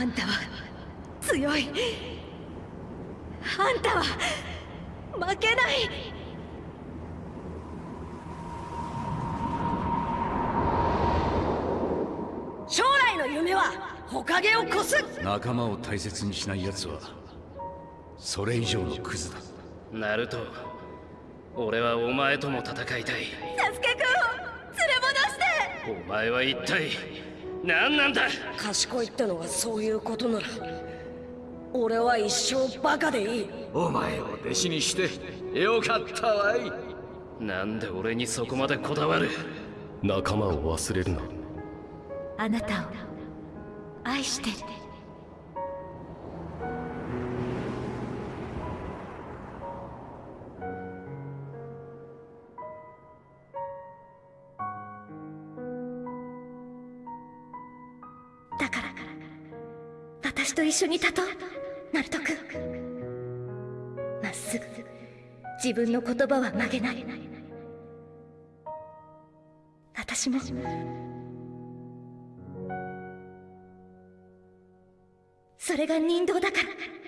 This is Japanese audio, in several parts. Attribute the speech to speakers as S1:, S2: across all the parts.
S1: あんたは強い。あんたは負けない。将来の夢はほかげを越す。
S2: 仲間を大切にしない奴はそれ以上のクズだ。
S3: ナルト俺はお前とも戦いたい。
S1: サスケくんを連れ戻して。
S3: お前は一体何なんだ？
S1: 賢いってのはそういうことなら俺は一生バカでいい。
S4: お前を弟子にしてよかったわい。
S3: なんで俺にそこまでこだわる？仲間を忘れるな。
S1: あなたを愛してる私と一緒に立とう。ナルト君。まっすぐ自分の言葉は曲げない。私も。それが人道だから。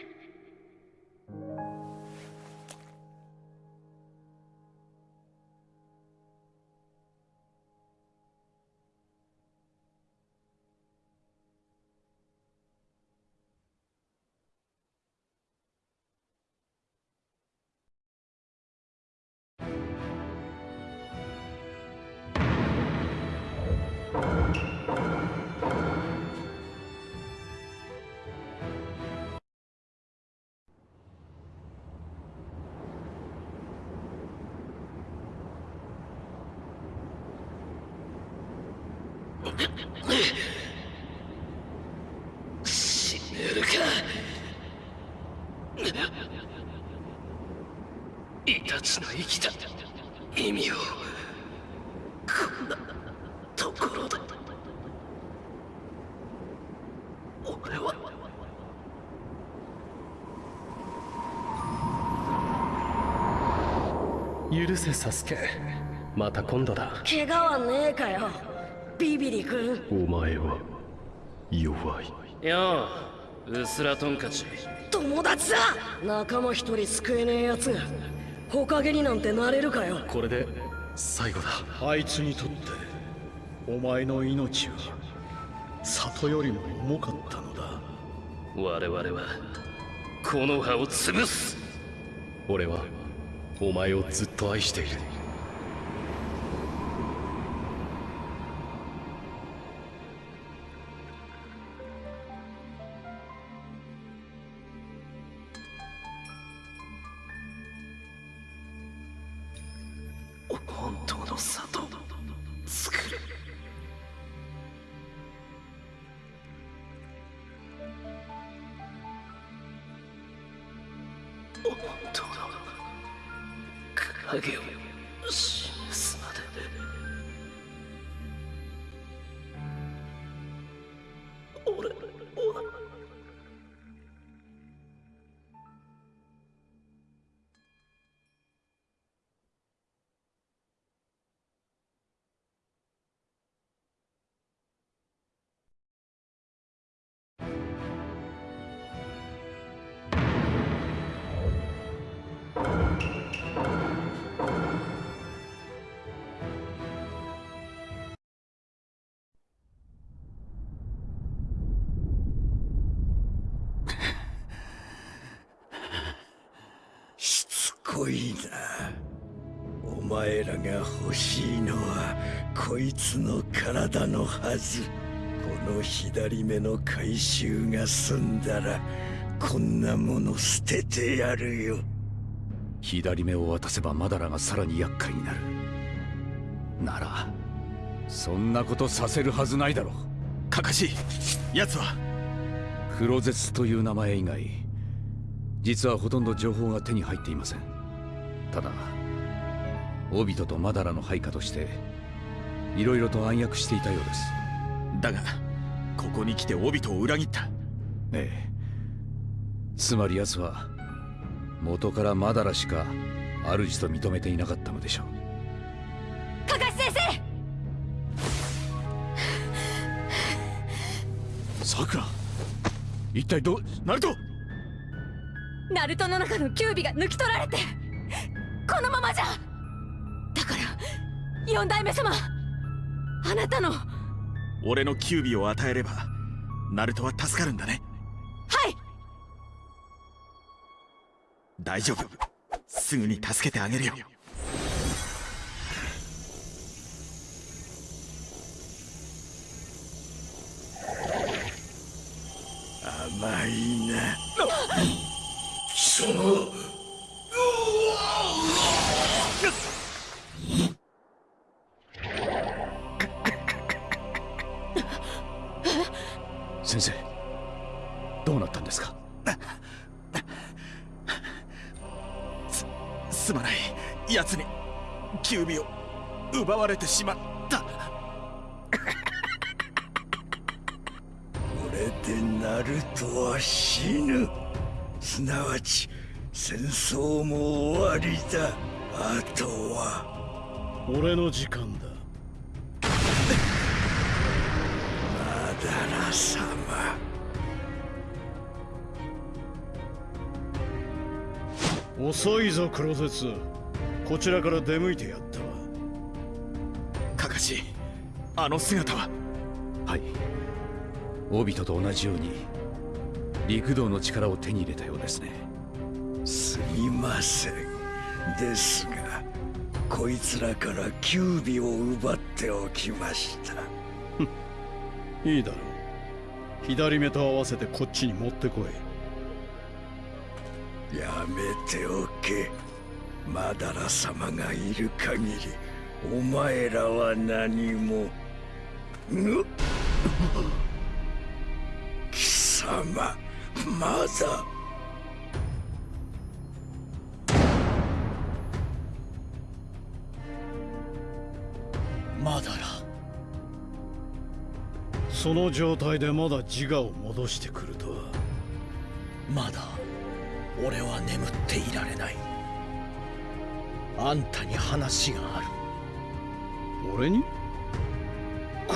S3: 許せサスケ。また今度だ。
S1: 怪我はねえかよ。ビビリ君。
S3: お前は弱い。よううすらトンカチ
S1: 友達だ。仲間一人救えねえ奴が。ほかげになんてなれるかよ。
S3: これで最後だ。
S5: あいつにとってお前の命は里よりも重かったのだ。
S3: 我々はこの葉を潰す。俺はお前をずっと愛している。
S5: こいな。お前らが欲しいのはこいつの体のはず。この左目の回収が済んだらこんなもの捨ててやるよ。
S2: 左目を渡せばマダラがさらに厄介になる。ならそんなことさせるはずないだろう。
S6: カカシ奴は。
S2: 黒絶という名前以外実はほとんど情報が手に入っていません。ただオビトとマダラの配下としていろいろと暗躍していたようです。
S6: だがここに来てオビトを裏切った。
S2: ええ。つまり奴は元からマダラしか主と認めていなかったのでしょう。
S1: カカシ先生！
S6: さくら
S2: 一体どう
S6: ナルト！
S7: ナルトの中のキュービが抜き取られてこのままじゃ。だから四代目様あなたの。は
S6: 俺のキュービを与えればナルトは助かるんだね。
S7: い。
S6: 大丈夫。すぐに助けてあげるよ。
S5: 甘いな。
S3: その
S6: 奪われてしまった。
S5: これでナルトは死ぬ。すなわち戦争も終わりだ。あとは。
S8: 俺の時間だ。
S5: マダラ様
S8: 遅いぞクロゼツ。こちらから出向いてやった
S6: あの姿は。
S2: はい。オビトと同じように陸道の力を手に入れたようですね。
S5: すみません。ですがこいつらからキュービを奪っておきました。
S8: いいだろう。左目と合わせてこっちに持ってこい。
S5: やめておけ。マダラ様がいる限りお前らは何もぬ貴様まだ。
S8: まだらその状態でまだ自我を戻してくるとは。
S9: まだ俺は眠っていられない。あんたに話がある。
S8: 俺に？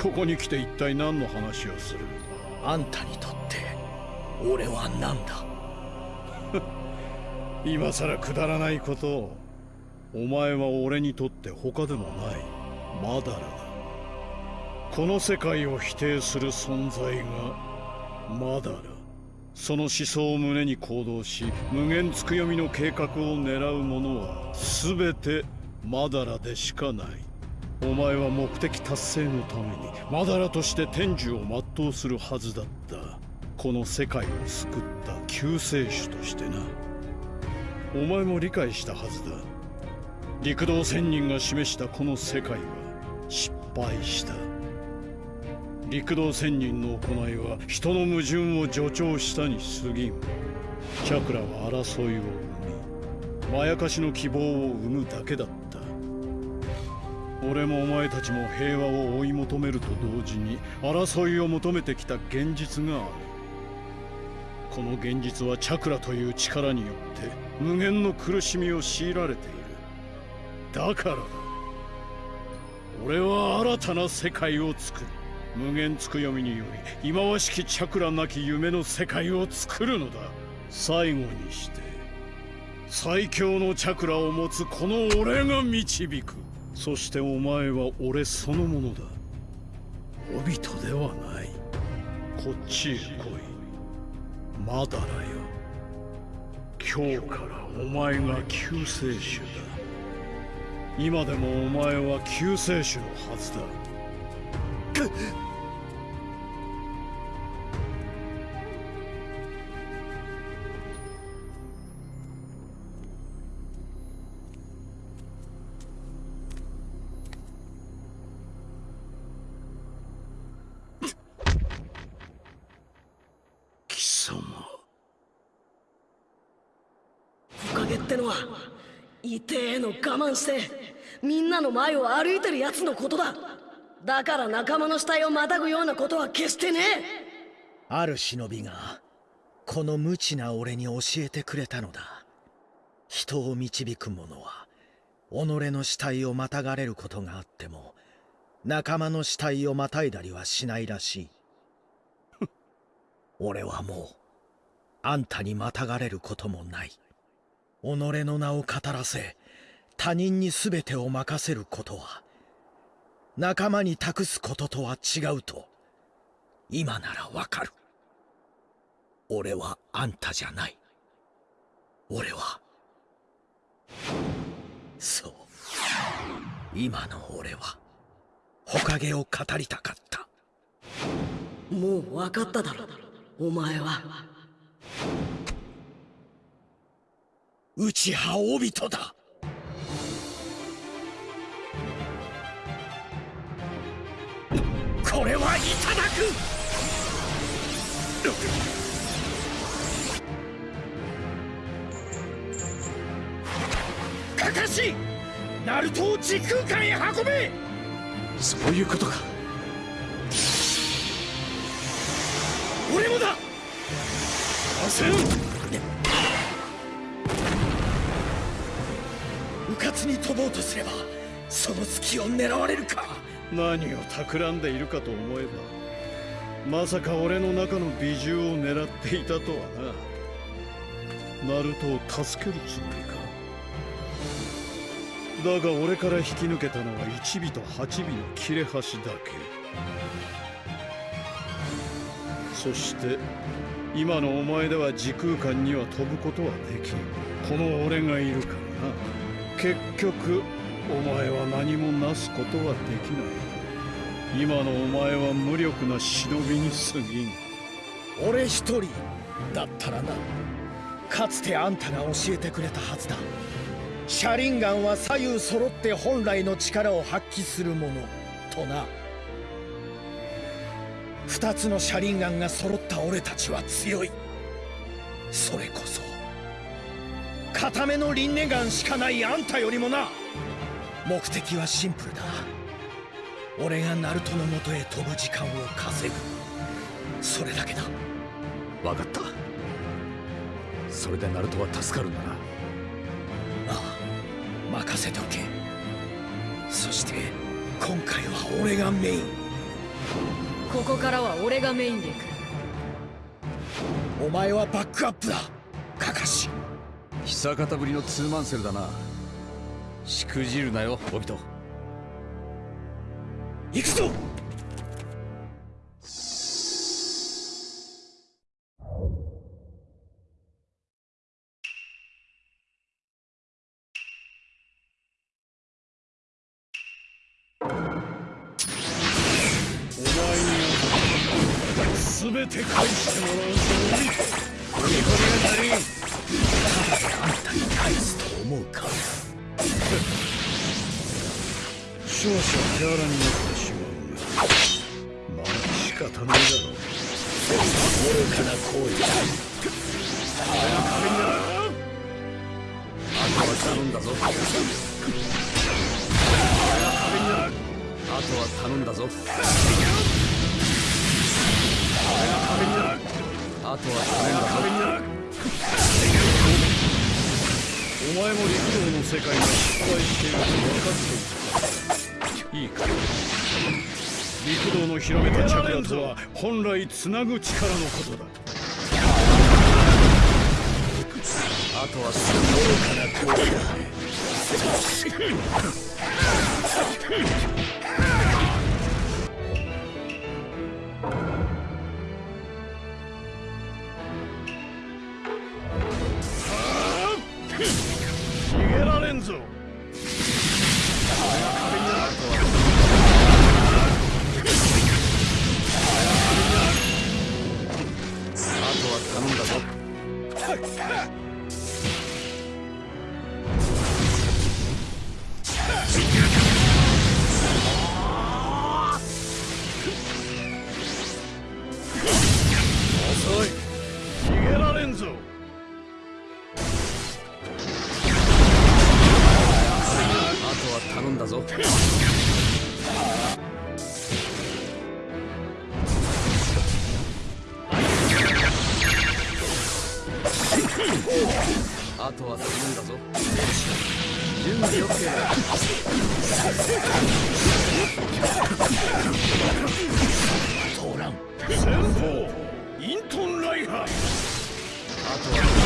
S8: ここに来て一体何の話をする？
S9: あんたにとって俺は何だ？
S8: 今さらくだらないことをお前は俺にとって他でもない。マダラだ。この世界を否定する存在がマダラその思想を胸に行動し無限つくよみの計画を狙う者は全てマダラでしかないお前は目的達成のためにマダラとして天寿を全うするはずだった。この世界を救った救世主としてな。お前も理解したはずだ。陸道仙人が示したこの世界は失敗した。陸道仙人の行いは人の矛盾を助長したに過ぎん。チャクラは争いを生みまやかしの希望を生むだけだった。俺もお前たちも平和を追い求めると同時に争いを求めてきた現実がある。この現実はチャクラという力によって無限の苦しみを強いられている。だから俺は新たな世界を作る。無限つくよみにより忌まわしきチャクラなき夢の世界を作るのだ。最後にして最強のチャクラを持つこの俺が導く。そしてお前は俺そのものだ。オビトではない。こっちへ来い。まだだよ。今日からお前が救世主だ。今でもお前は救世主のはずだ。
S1: ってのは痛えの我慢してみんなの前を歩いてる奴のことだ。だから仲間の死体をまたぐようなことは決してね。
S9: ある忍びがこの無知な俺に教えてくれたのだ。人を導く者は己の死体をまたがれることがあっても仲間の死体をまたいだりはしないらしい。俺はもあんたにまたがれることもない己の名を語らせ他人に全てを任せることは仲間に託すこととは違うと今ならわかる。俺はあんたじゃない。俺はそう。今の俺は火影を語りたかった。
S1: もう分かっただろお前は。
S9: 内派オビトだ。これはいただく。カカシナルトを時空間へ運べ。
S2: そういうことか。
S9: 俺もだ。
S8: せん
S9: うに飛ぼうとすればその隙を狙われるか。
S8: 何を企んでいるかと思えばまさか俺の中の美獣を狙っていたとはな。ナルトを助けるつもりか。だが俺から引き抜けたのは1尾と8尾の切れ端だけ。そして今のお前では時空間には飛ぶことはできん。この俺がいるからな。結局お前は何もなすことはできない。今のお前は無力な忍びに過ぎん。
S9: 俺一人だったらな。かつてあんたが教えてくれたはずだ。車輪ガンは左右揃って本来の力を発揮するものとな。二つの車輪ガンが揃った俺たちは強い。それこそ固めの輪廻眼しかないあんたよりもな。目的はシンプルだ。俺がナルトのもとへ飛ぶ時間を稼ぐ。それだけだ。
S2: 分かった。それでナルトは助かるんだな。
S9: ああ任せておけ。そして今回は俺がメイン。
S7: ここからは俺がメインで行く。
S9: お前はバックアップだ。カカシ
S2: 久方ぶりのツーマンセルだな。しくじるなよオビト
S9: 行くぞ！
S8: お前に全て返してもらういると分かっていたいいか陸道の広めた着圧は本来つなぐ力のことだ
S2: あとはす
S8: ごい
S2: かな声だ
S9: ト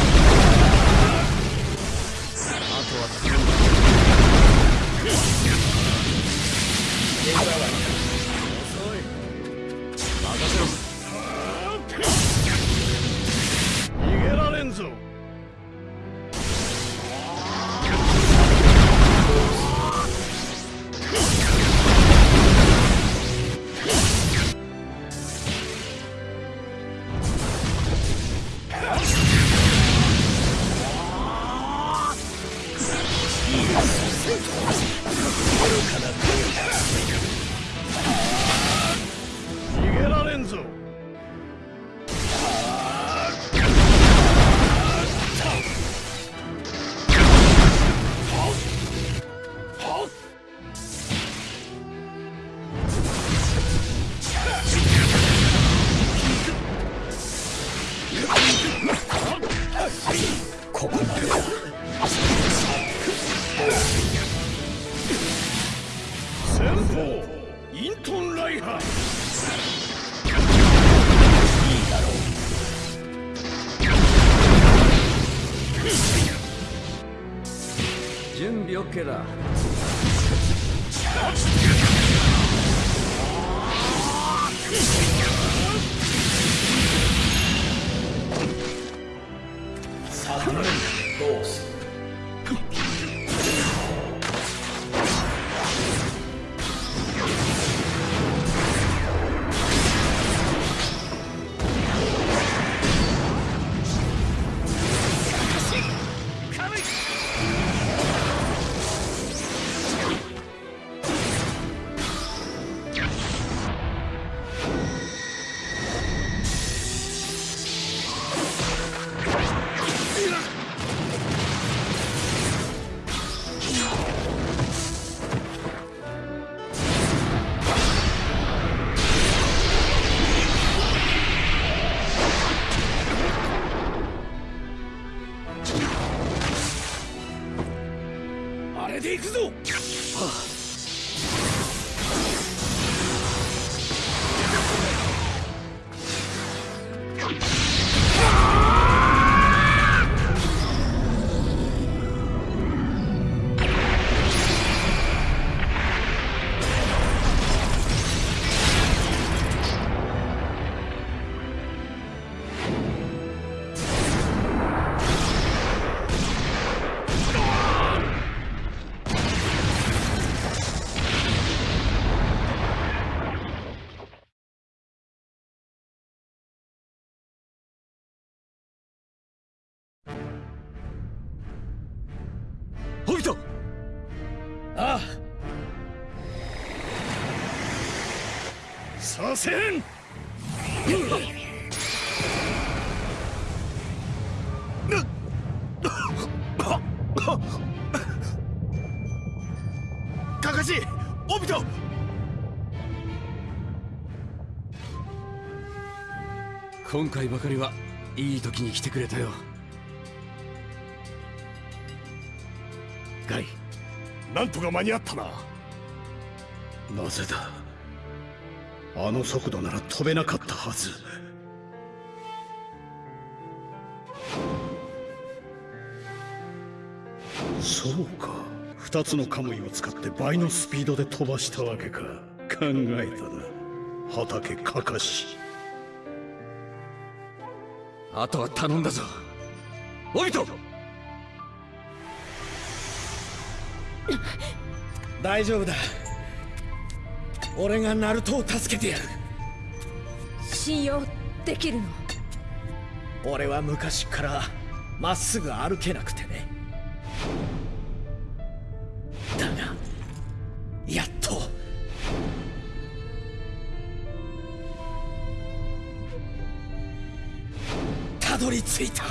S8: させん
S6: カカシオビト。
S2: 今回ばかりはいい時に来てくれたよ。ガイ
S6: なんとか間に合ったな。
S8: なぜだ？あの速度なら飛べなかったはず。そうか。二つのカムイを使って倍のスピードで飛ばしたわけか。考えたな。畑かかし。
S2: あとは頼んだぞ。オビト
S9: 大丈夫だ俺がナルトを助けてやる。
S7: 信用できるの？
S9: 俺は昔からまっすぐ歩けなくてね。だがやっと。たどり着いた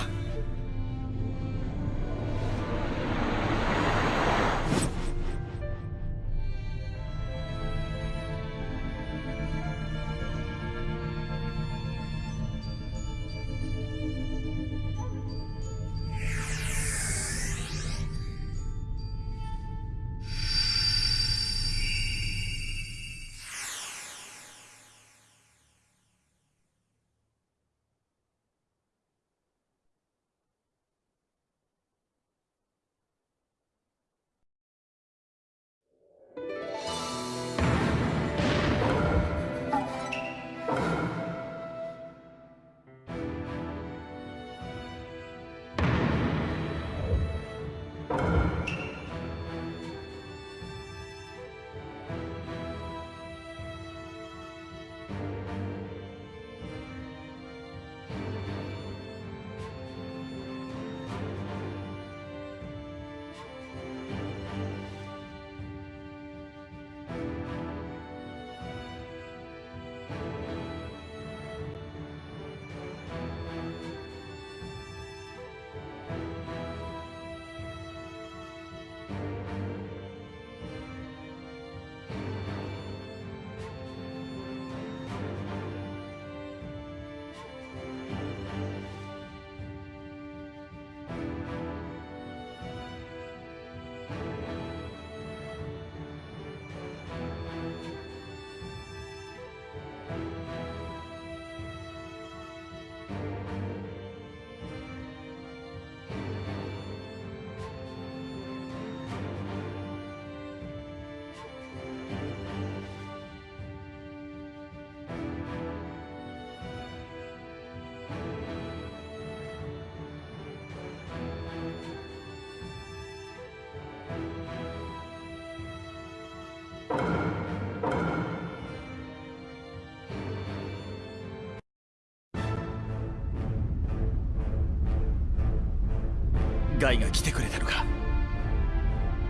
S6: ガイが来てくれたのか。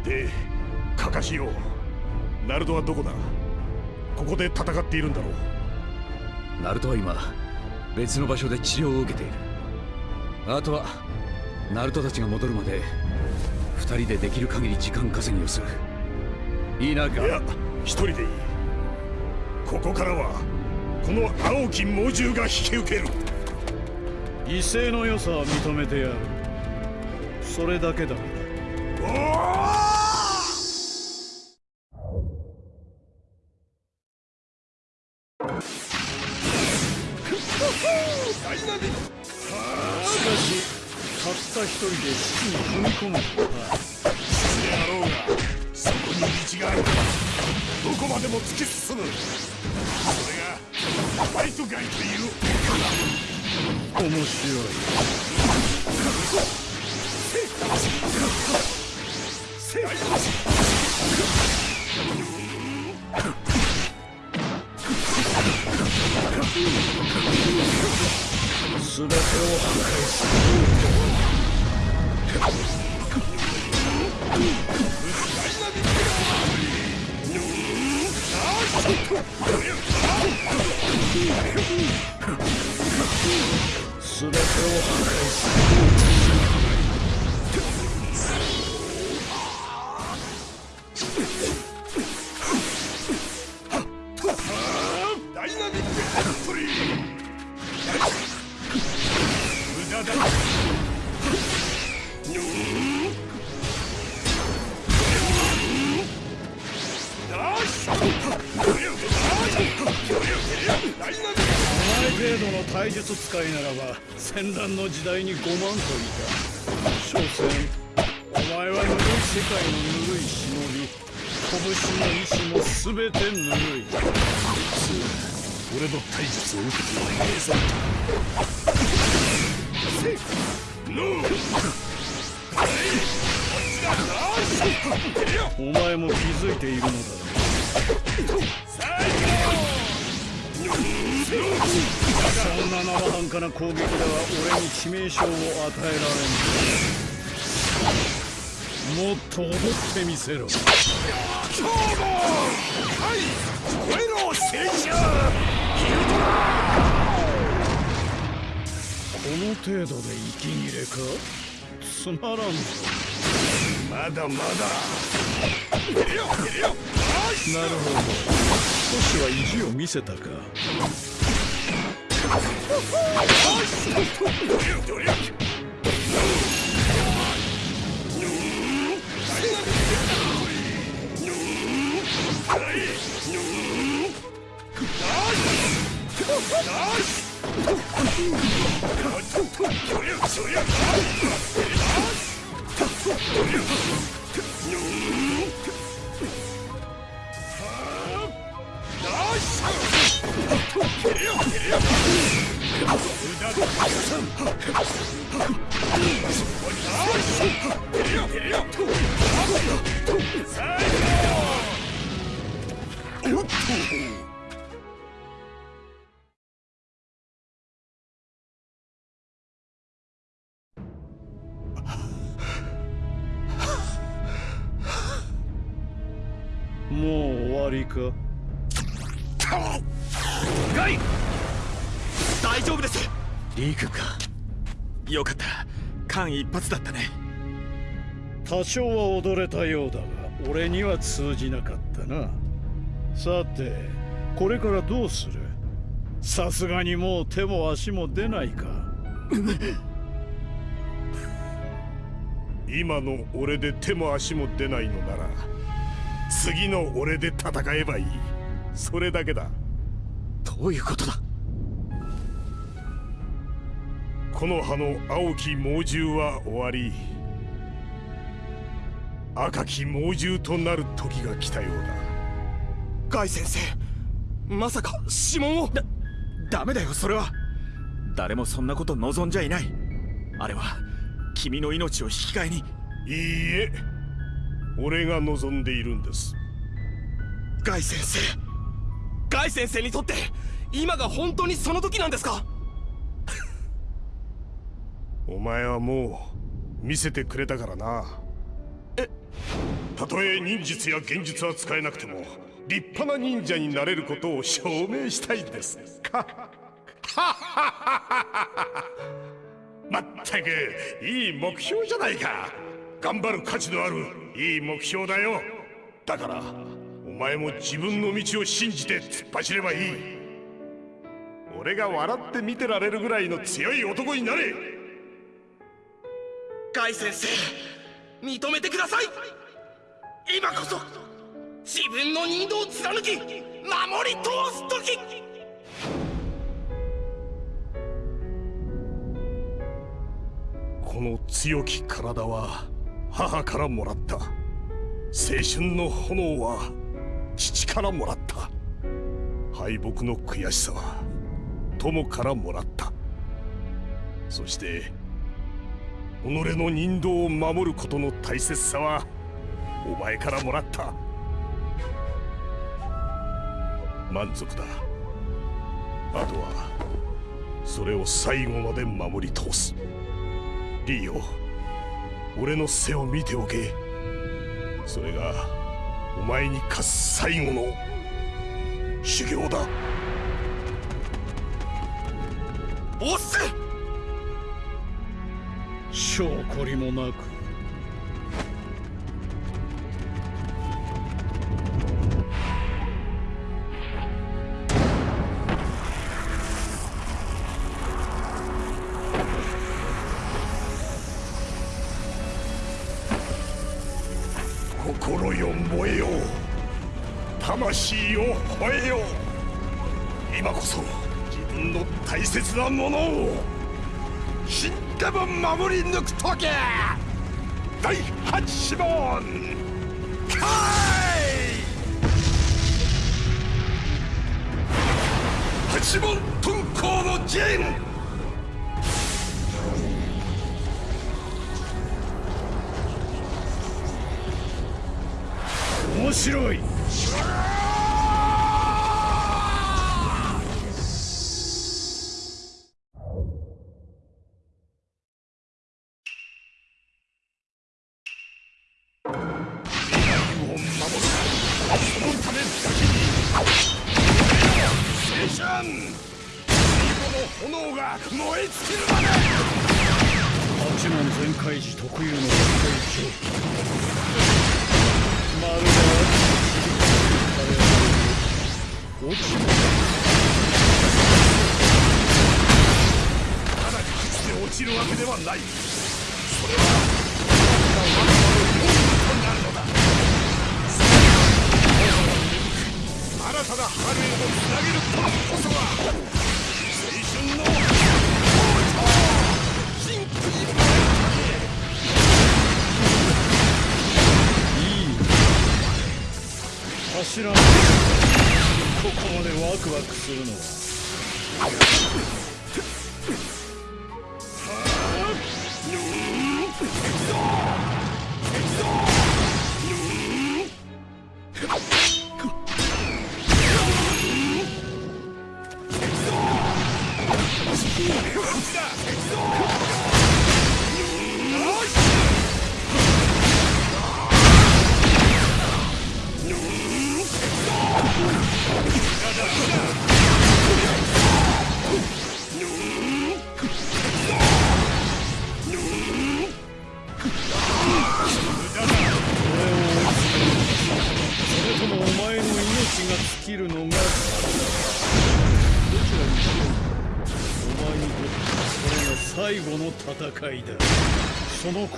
S10: でカカシよナルトはどこだ？ここで戦っているんだろ
S2: う。ナルトは今別の場所で治療を受けている。あとはナルトたちが戻るまで二人でできる限り時間稼ぎをする。いいなガ
S10: いや一人でいい。ここからはこの青き猛獣が引き受ける。
S8: 威勢の良さは認めてやるそれだけだ。しかし、たった一人で死に踏み込む。とは。
S10: であろうが、そこに道がある。から、どこまでも突き進む。それが、ファイトガイという。
S8: 面白い。すべてを破壊するすべてを破壊す
S10: る。
S8: お前程度の体術使いならば戦乱の時代に5万といた所詮お前はぬるい世界のぬるい忍び拳の意志も全てぬるい。
S10: つ俺の体術を受けてはねえぞ。
S8: お前も気づいているのだそんな生半可な攻撃では俺に致命傷を与えられんもっと踊ってみせろ。
S10: 今日もはい燃えろ聖者
S8: この程度で息切れか？つまらん。ぞ
S10: まだまだ。
S8: なるほど。少しは意地を見せたか。もか
S6: ガイ。大丈夫です。
S2: リークか。
S6: よかった。間一髪だったね。
S8: 多少は踊れたようだが俺には通じなかったな。さてこれからどうする？さすがにもう手も足も出ないか。
S10: 今の俺で手も足も出ないのなら次の俺で戦えばいい。それだけだ。
S2: どういうことだ？
S10: この葉の青き猛獣は終わり赤き猛獣となる時が来たようだ。
S6: ガイ先生まさか指紋を？だダメだよそれは。誰もそんなこと望んじゃいない。あれは君の命を引き換えに。
S10: いいえ俺が望んでいるんです。
S6: ガイ先生。ガイ先生にとって今が本当にその時なんですか？
S10: お前はもう見せてくれたからな。え？たとえ忍術や幻術は使えなくても立派な忍者になれることを証明したいです。か まったくいい目標じゃないか頑張る価値のあるいい目標だよ。だからお前も自分の道を信じて突っ走ればいい。俺が笑って見てられるぐらいの強い男になれ。
S11: ガイ先生認めてください。今こそ自分の人道を貫き守り通す時。
S10: この強き体は母からもらった。青春の炎は父からもらった。敗北の悔しさは友からもらった。そして己の人道を守ることの大切さはお前からもらった。満足だ。あとはそれを最後まで守り通す。リーよ。俺の背を見ておけ。それがお前に課す最後の修行だ。
S11: おっす
S8: 証拠りもなく白い。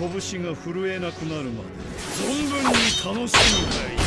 S8: 拳が震えなくなるまで存分に楽しむがいい。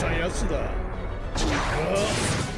S10: し
S8: たやつだ。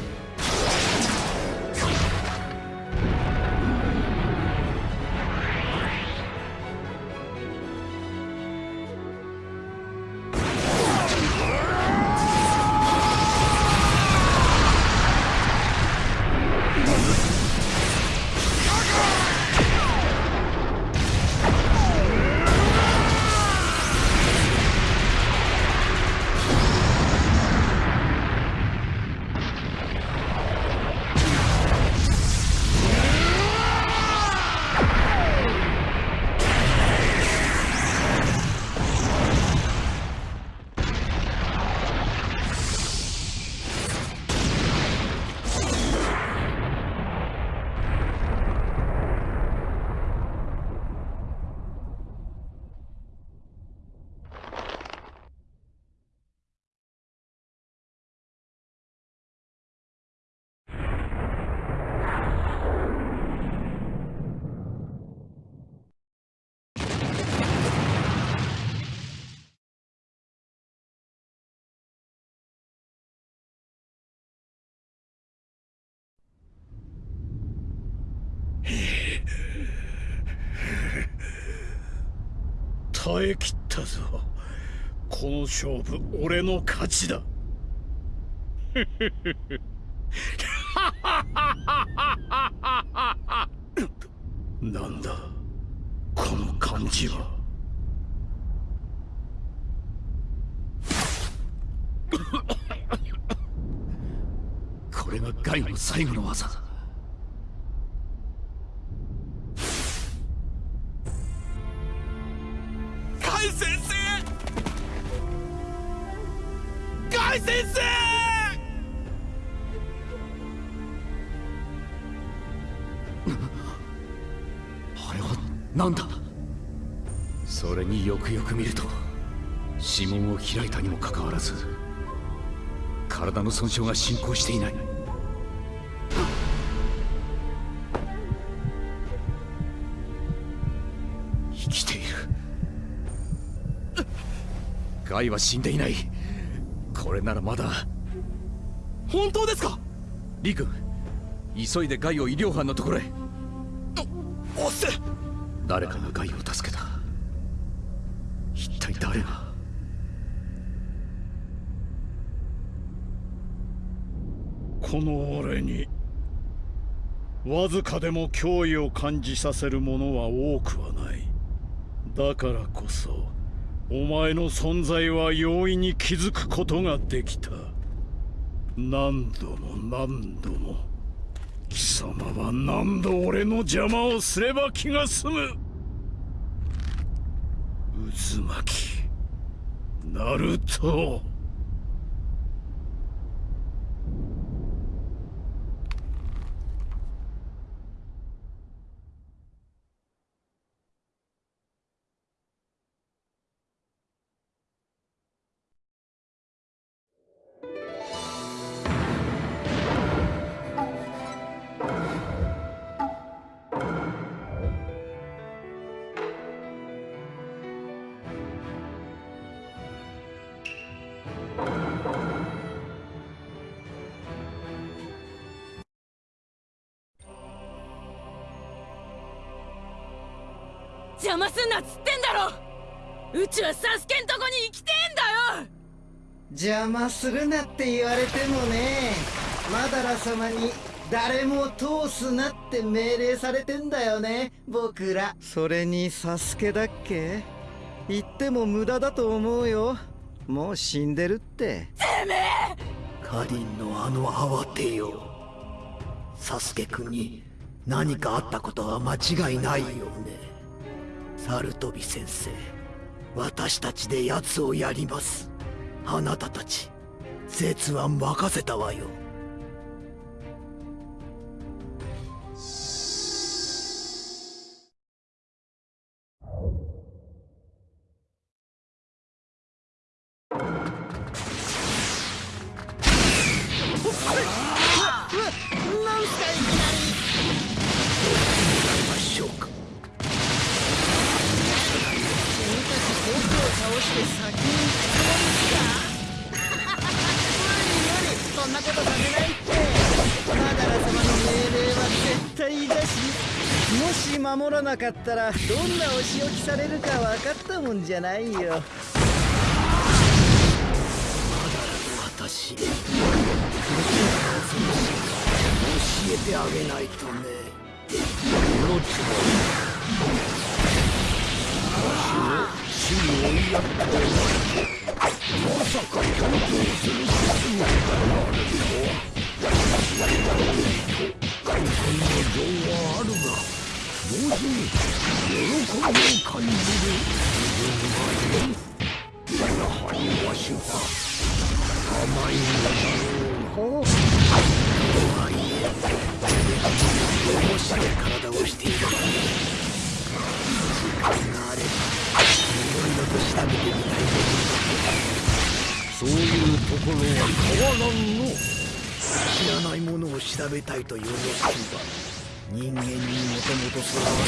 S8: 耐え切ったぞ。この勝負俺の勝ちだ。なんだこの感じは。
S2: これがガイの最後の技
S11: ガ
S2: よく見ると指紋を開いたにもかかわらず体の損傷が進行していない。生きている。ガイは死んでいない。これならまだ。
S11: 本当ですか？
S2: リ君急いでガイを医療班のところへ。
S11: おっせ。
S2: 誰かがガイを助けた一体誰が
S8: この俺に。わずかでも脅威を感じさせるものは多くはない。だからこそお前の存在は容易に気づくことができた。何度も何度も貴様は何度俺の邪魔をすれば気が済む。渦巻きナルト。
S7: 邪魔す
S12: るなって言われてもねマダラ様に誰も通すなって命令されてんだよね僕ら。それにサスケだっけ？言っても無駄だと思うよ。もう死んでるって。
S7: てめえ
S5: カリンのあの慌てよ。サスケ君に何かあったことは間違いないよね。サルトビ先生私たちで奴をやりますあなたたち絶は任せたわよ。
S12: ったらどんなお仕置きされるか分かったもんじゃないよ。
S5: を感じる自分がいるやはりわしは甘いのだろうはとはいえ面白い体をしている時間があればいろいろと調べてみたいそういうところは変わらんの。知らないものを調べたいという熱心は。人間にもともと備わっ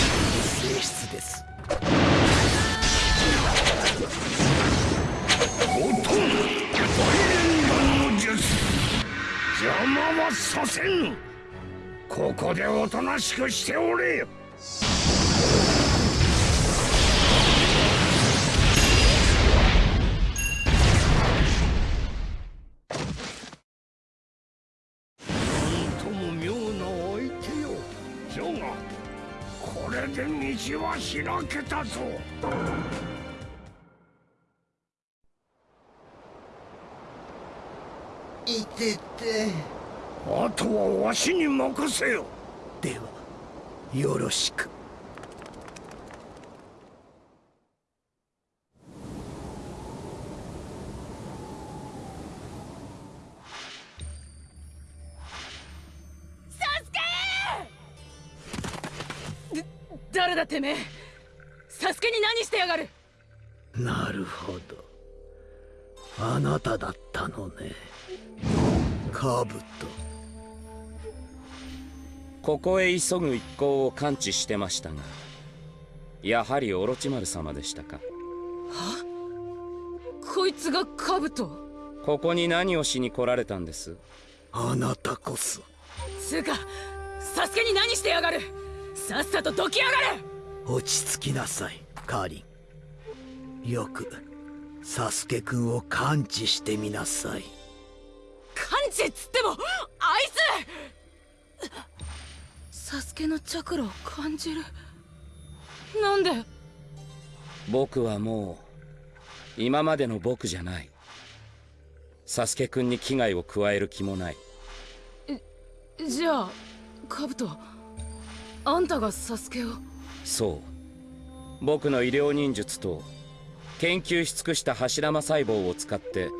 S5: ている性質です。
S10: 音大連弾の術邪魔はさせんここでおとなしくしておれ。道は開けたぞ。
S12: いてて。
S10: あとはわしに任せよ。
S5: ではよろしく
S7: 誰だてめえ。サスケに何してやがる。
S5: なるほど。あなただったのね。カブト。
S13: ここへ急ぐ一行を感知してましたがやはりオロチマル様でしたか。は？
S7: こいつがカブト？
S13: ここに何をしに来られたんです？
S5: あなたこそ。
S7: つうかサスケに何してやがる？さっさとどきやがれ。
S5: 落ち着きなさいカーリン。よくサスケくんを感知してみなさい。
S7: 感知っつってもあいつ。サスケのチャクラを感じる。なんで？
S13: 僕はもう今までの僕じゃない。サスケくんに危害を加える気もない。
S7: じゃあカブトあんたがサスケを。
S13: そう。僕の医療忍術と研究し尽くした柱間細胞を使って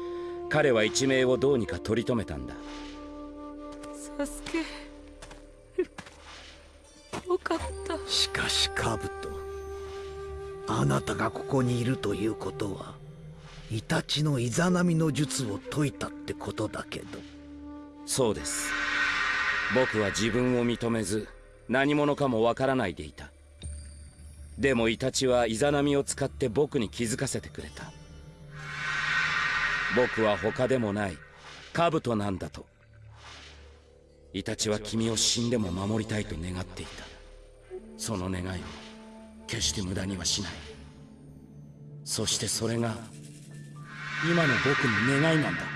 S13: 彼は一命をどうにか取り留めたんだ。
S7: サスケ。よかった。
S5: しかしカブトあなたがここにいるということはイタチのイザナミの術を解いたってことだけど。
S13: そうです。僕は自分を認めず何者かもわからないでいた。でもイタチはイザナミを使って僕に気づかせてくれた。僕は他でもない。カブトなんだと。イタチは君を死んでも守りたいと願っていた。その願いを決して無駄にはしない。そしてそれが今の僕の願いなんだ。